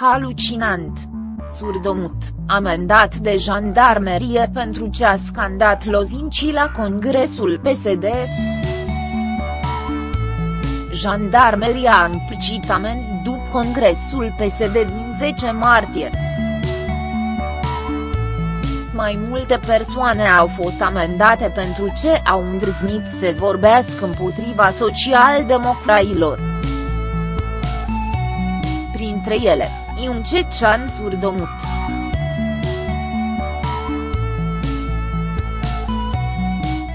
Halucinant. Surdomut, amendat de jandarmerie pentru ce a scandat lozincii la congresul PSD. Jandarmeria a împlicit amenzi după congresul PSD din 10 martie. Mai multe persoane au fost amendate pentru ce au îndrăznit să vorbească împotriva social-democrailor. Printre ele, Iun Cecean Surdomut.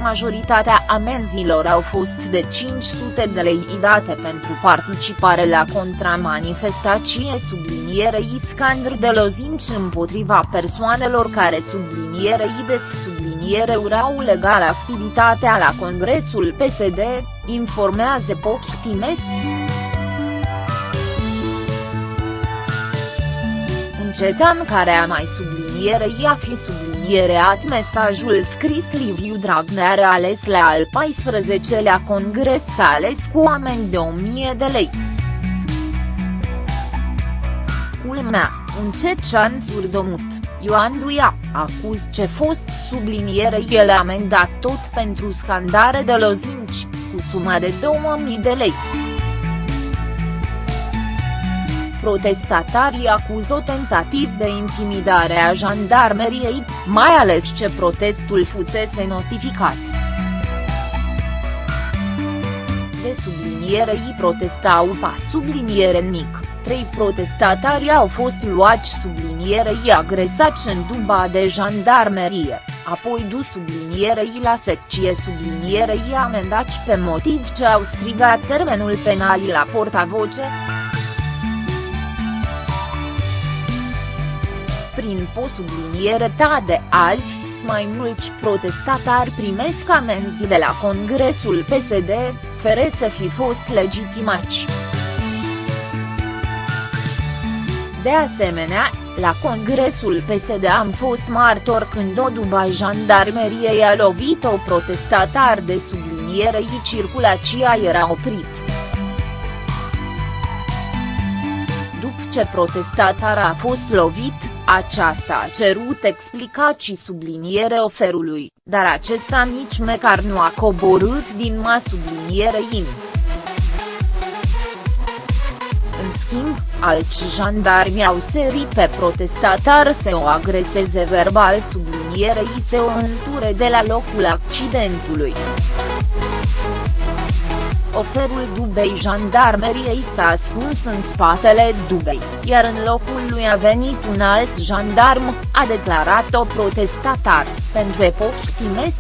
Majoritatea amenzilor au fost de 500 de lei date pentru participare la contramanifestație sublinierei scandr de lozinci împotriva persoanelor care sublinierei des subliniere urau legal activitatea la congresul PSD, informează Pochtimes. Un cetan care a mai sublinierei a fi subliniere subliniereat mesajul scris Liviu Dragnea ales la al 14-lea congres ales cu oameni de 1000 de lei. Culmea, un cecean surdomut, Ioan Duia, acuz ce fost subliniere el amendat tot pentru scandare de lozinci, cu suma de 2000 de lei protestatarii acuză tentativ de intimidare a jandarmeriei, mai ales ce protestul fusese notificat. De sublinierei protestau pa subliniere mic, trei protestatari au fost luați sublinierei agresați în duba de jandarmerie, apoi du sublinierei la secție sublinierei amendați pe motiv ce au strigat termenul penal la portavoce. Prin posubliniere ta de azi, mai mulți protestatari primesc amenzi de la Congresul PSD, fără să fi fost legitimați. De asemenea, la Congresul PSD am fost martor când o duba jandarmeriei a lovit o protestatar de sublinierei circulația era oprit. După ce protestatar a fost lovit, aceasta a cerut explicații subliniere oferului, dar acesta nici măcar nu a coborât din ma in. În schimb, alți jandarmi au serit pe protestatar să o agreseze verbal sublinierei să o înture de la locul accidentului. Oferul Dubei jandarmeriei s-a ascuns în spatele Dubei, iar în locul lui a venit un alt jandarm, a declarat o protestatar, pentru Epoch Timesc.